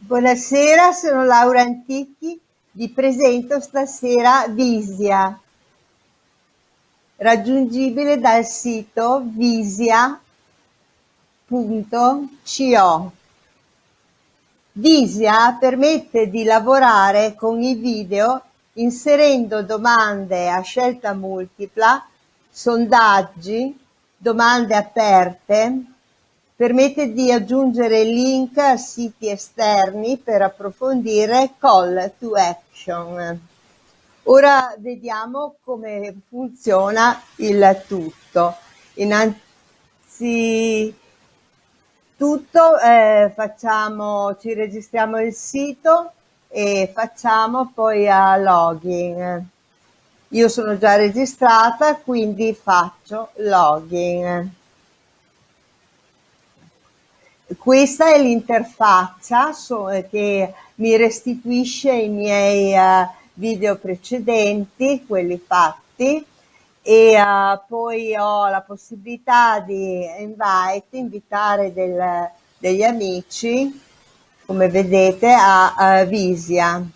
Buonasera, sono Laura Antichi, vi presento stasera Visia, raggiungibile dal sito visia.co. Visia permette di lavorare con i video inserendo domande a scelta multipla, sondaggi, domande aperte, permette di aggiungere link a siti esterni per approfondire call to action. Ora vediamo come funziona il tutto. Innanzitutto eh, facciamo, ci registriamo il sito e facciamo poi a login. Io sono già registrata, quindi faccio login. Questa è l'interfaccia che mi restituisce i miei uh, video precedenti, quelli fatti, e uh, poi ho la possibilità di invite, invitare del, degli amici, come vedete, a, a Visia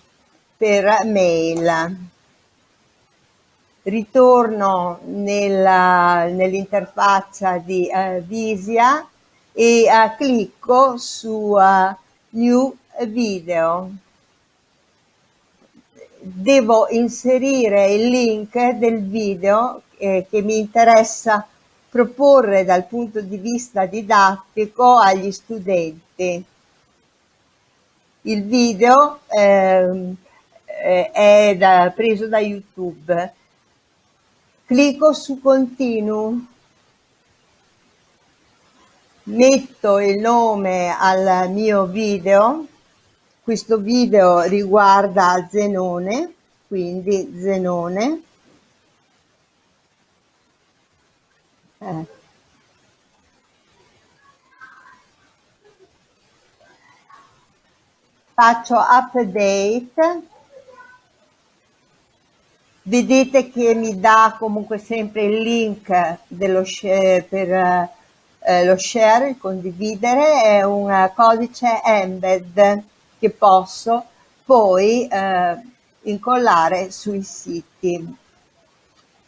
per mail. Ritorno nell'interfaccia di uh, Visia e uh, clicco su uh, New Video. Devo inserire il link del video eh, che mi interessa proporre dal punto di vista didattico agli studenti. Il video ehm, eh, è da, preso da YouTube. Clicco su Continue metto il nome al mio video, questo video riguarda Zenone, quindi Zenone. Eh. Faccio update, vedete che mi dà comunque sempre il link dello, per eh, lo share, il condividere, è un codice embed che posso poi eh, incollare sui siti.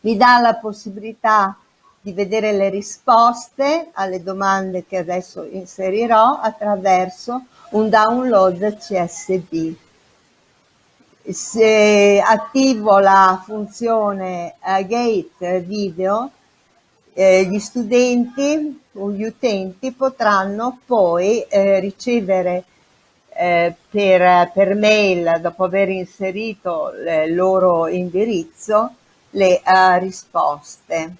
Mi dà la possibilità di vedere le risposte alle domande che adesso inserirò attraverso un download CSV. Se attivo la funzione uh, Gate Video, eh, gli studenti o gli utenti potranno poi eh, ricevere eh, per, per, mail, dopo aver inserito il loro indirizzo, le uh, risposte.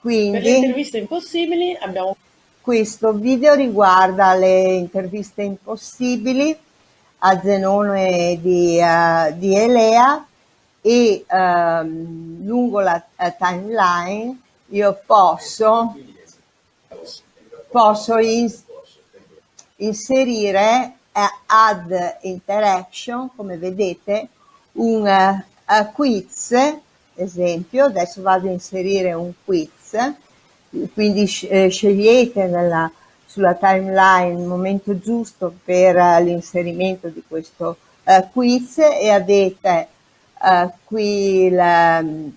Quindi, per le interviste impossibili abbiamo... Questo video riguarda le interviste impossibili a Zenone di, uh, di Elea e um, lungo la uh, timeline io posso, posso in, inserire uh, add interaction, come vedete, un uh, quiz, esempio, adesso vado a inserire un quiz, quindi eh, scegliete nella, sulla timeline il momento giusto per l'inserimento di questo quiz e avete qui il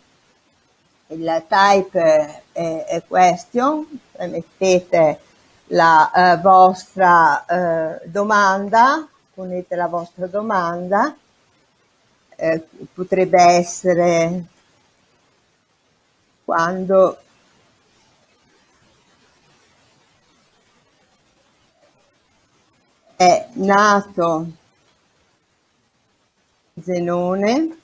il type è, è question, mettete la uh, vostra uh, domanda, ponete la vostra domanda, potrebbe essere quando è nato Zenone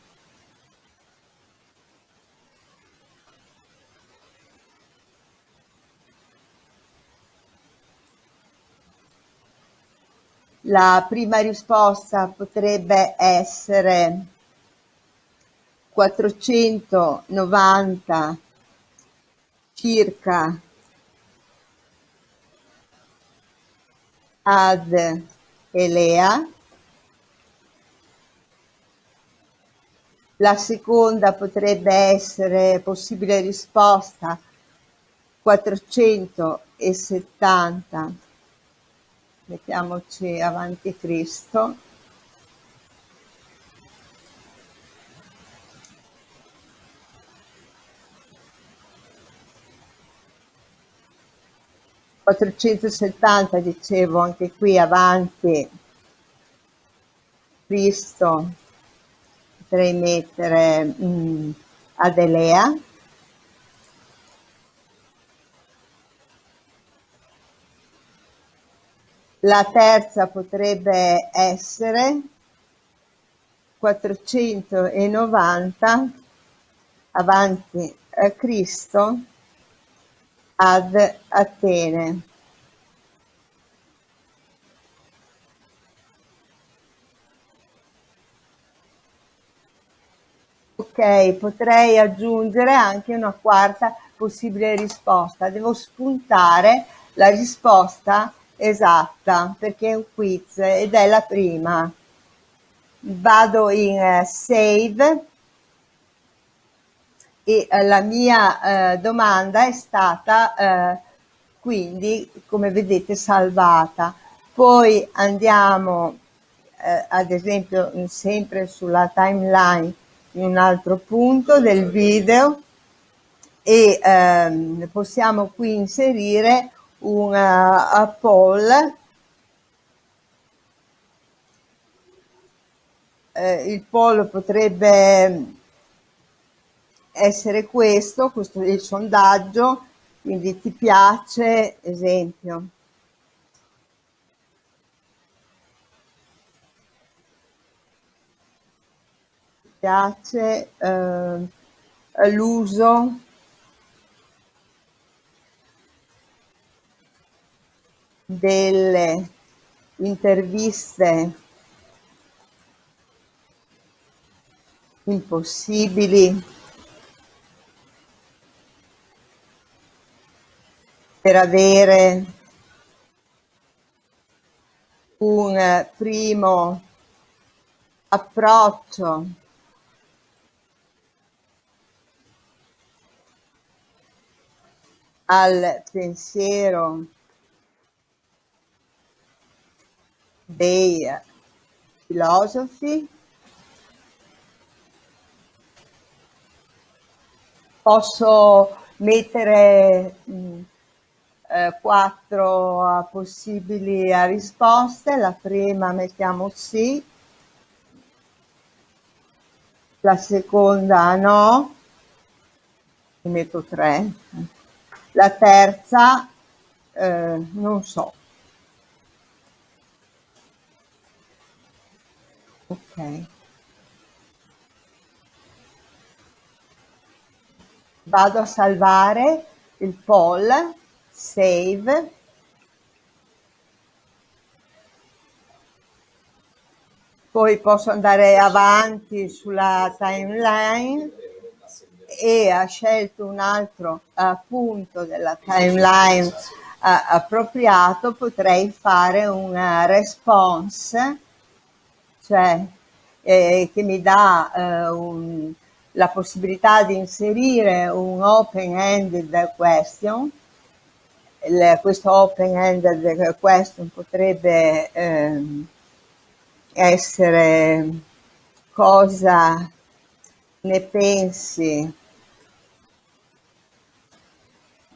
La prima risposta potrebbe essere 490 circa ad Elea. La seconda potrebbe essere possibile risposta 470 mettiamoci avanti Cristo. Quattrocentosettanta dicevo anche qui avanti Cristo potrei mettere mh, mm, Adelea La terza potrebbe essere 490 avanti a Cristo ad Atene. Ok, potrei aggiungere anche una quarta possibile risposta. Devo spuntare la risposta esatta perché è un quiz ed è la prima. Vado in uh, save e uh, la mia uh, domanda è stata quindi come vedete salvata. Poi andiamo ad esempio sempre sulla timeline in un altro punto del video e ehm, possiamo qui inserire una poll eh, il poll potrebbe essere questo, questo è il sondaggio, quindi ti piace, esempio. Piace eh, l'uso delle interviste impossibili per avere un primo approccio al pensiero dei filosofi. Posso mettere mh, mm, eh, quattro possibili risposte. La prima mettiamo sì. La seconda no. Ne metto tre. La terza eh, non so ok. Vado a salvare il poll save. Poi posso andare avanti sulla timeline e ha scelto un altro uh, punto della timeline uh, appropriato potrei fare una response cioè eh, che mi dà eh, un, la possibilità di inserire un open-ended question. Il, questo open-ended question potrebbe eh, essere cosa ne pensi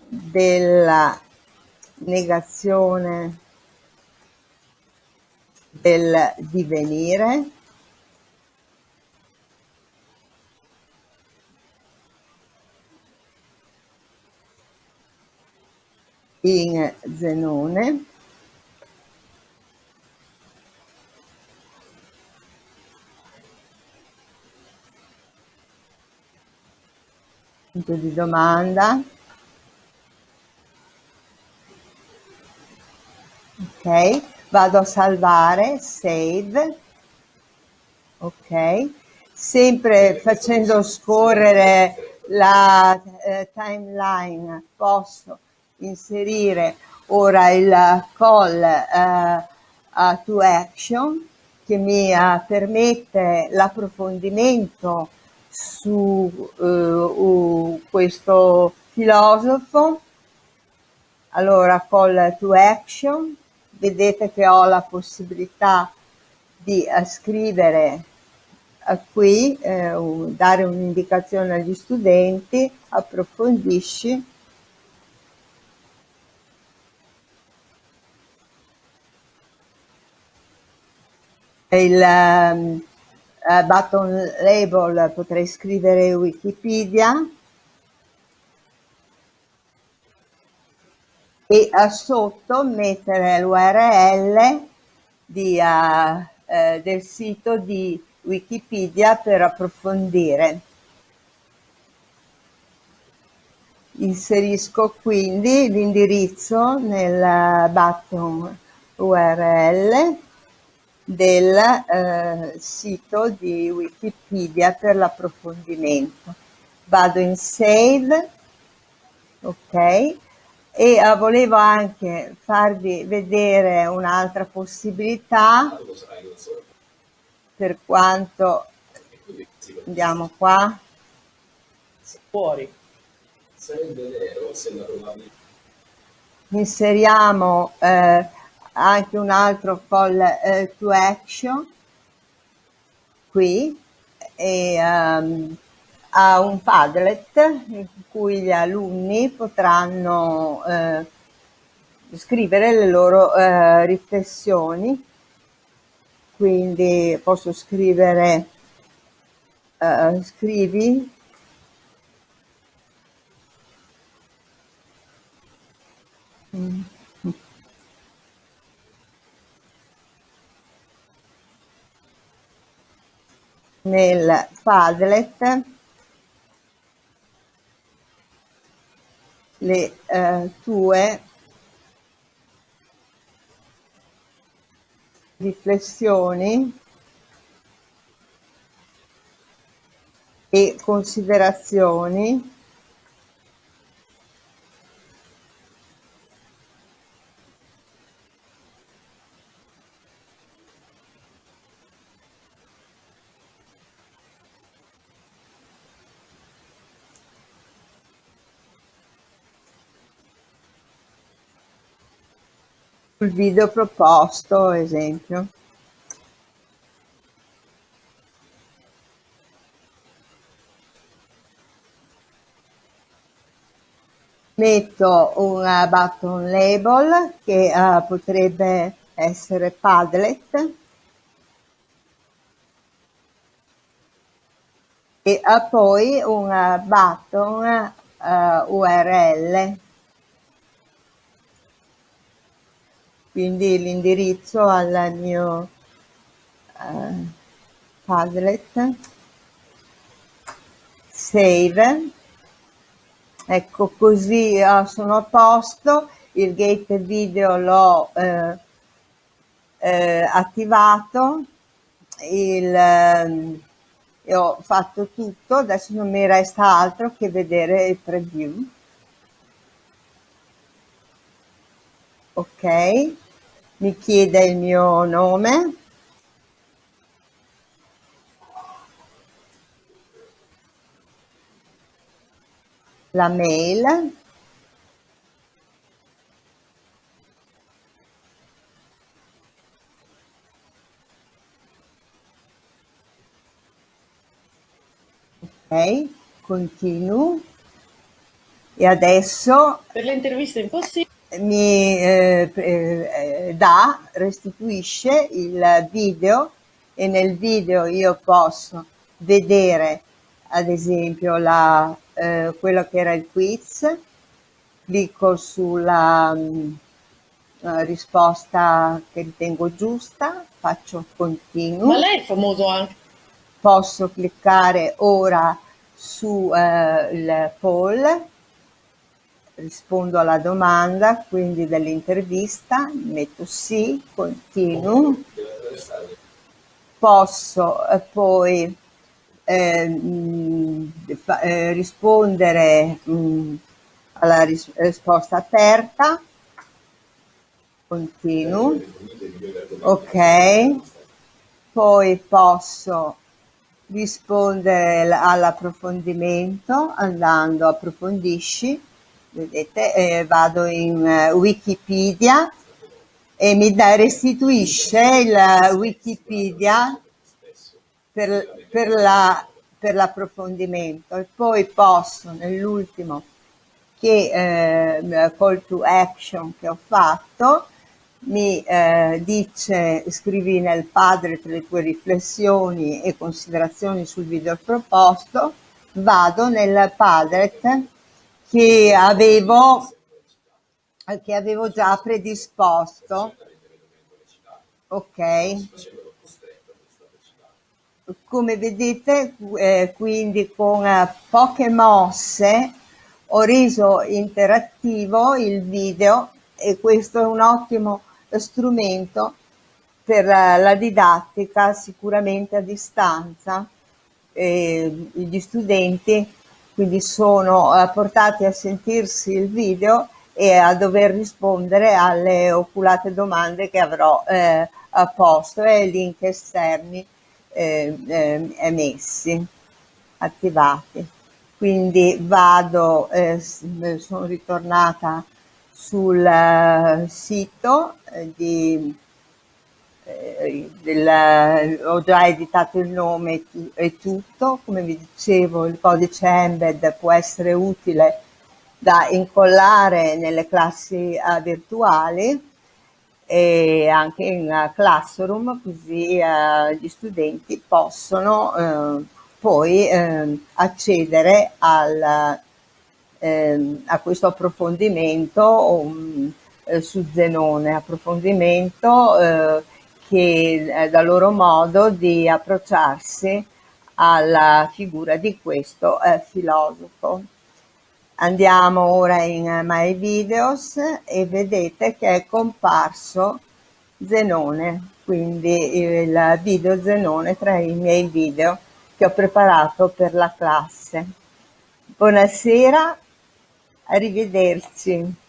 della negazione del divenire. In Zenone. Punto di domanda. Ok vado a salvare, save, ok, sempre facendo scorrere la eh, timeline posso inserire ora il call eh, to action che mi uh, permette l'approfondimento su uh, questo filosofo. Allora call to action vedete che ho la possibilità di uh, scrivere uh, qui, uh, dare un'indicazione agli studenti, approfondisci, il um, button label potrei scrivere Wikipedia e sotto mettere l'URL uh, eh, del sito di Wikipedia per approfondire. Inserisco quindi l'indirizzo nel button URL del eh, sito di Wikipedia per l'approfondimento. Vado in Save, ok, e uh, volevo anche farvi vedere un'altra possibilità per quanto andiamo qua. Fuori. Inseriamo eh, anche un altro call eh, to action qui. E um, a un Padlet in cui gli alunni potranno eh, scrivere le loro eh, riflessioni. Quindi posso scrivere, eh, scrivi nel Padlet le eh, tue riflessioni e considerazioni sul video proposto, esempio. Metto un button label che uh, potrebbe essere Padlet e uh, poi un button uh, URL quindi l'indirizzo al mio uh, Padlet, save, ecco così uh, sono a posto, il gate video l'ho uh, attivato, il, ehm, ho fatto tutto, adesso non mi resta altro che vedere il preview. Ok, mi chiede il mio nome, la mail, ok, continuo. E adesso per le interviste mi eh, eh, dà, restituisce il video e nel video io posso vedere ad esempio la, eh, quello che era il quiz, clicco sulla mh, mm, risposta che ritengo giusta, faccio continuo. Ma lei è famoso anche. Posso cliccare ora su eh, il poll rispondo alla domanda quindi dell'intervista, metto sì, continuo, posso eh, poi eh, mh, eh, rispondere mh, alla ris risposta aperta, continuo, ok, poi posso rispondere all'approfondimento andando approfondisci vedete eh, vado in uh, Wikipedia e mi da, restituisce il Wikipedia per, per, la, per l'approfondimento. E poi posso nell'ultimo che eh, call to action che ho fatto mi eh, dice scrivi nel padre le tue riflessioni e considerazioni sul video proposto vado nel padret che avevo che avevo già predisposto ok come vedete eh, quindi con eh, poche mosse ho reso interattivo il video e questo è un ottimo strumento per la didattica sicuramente a distanza. Eh, gli studenti quindi sono eh, portati a sentirsi il video e a dover rispondere alle oculate domande che avrò eh, posto e link esterni eh, eh, emessi, attivati. Quindi vado, eh, sono ritornata sul eh, sito di, eh, del, ho già editato il nome e tutto, come vi dicevo il codice embed può essere utile da incollare nelle classi uh, virtuali e anche in uh, Classroom così uh, gli studenti possono poi ehm, accedere al eh, a questo approfondimento um, eh, su Zenone, approfondimento eh, che è da loro modo di approcciarsi alla figura di questo eh, filosofo. Andiamo ora in My Videos e vedete che è comparso Zenone, quindi il video Zenone tra i miei video che ho preparato per la classe. Buonasera Arrivederci.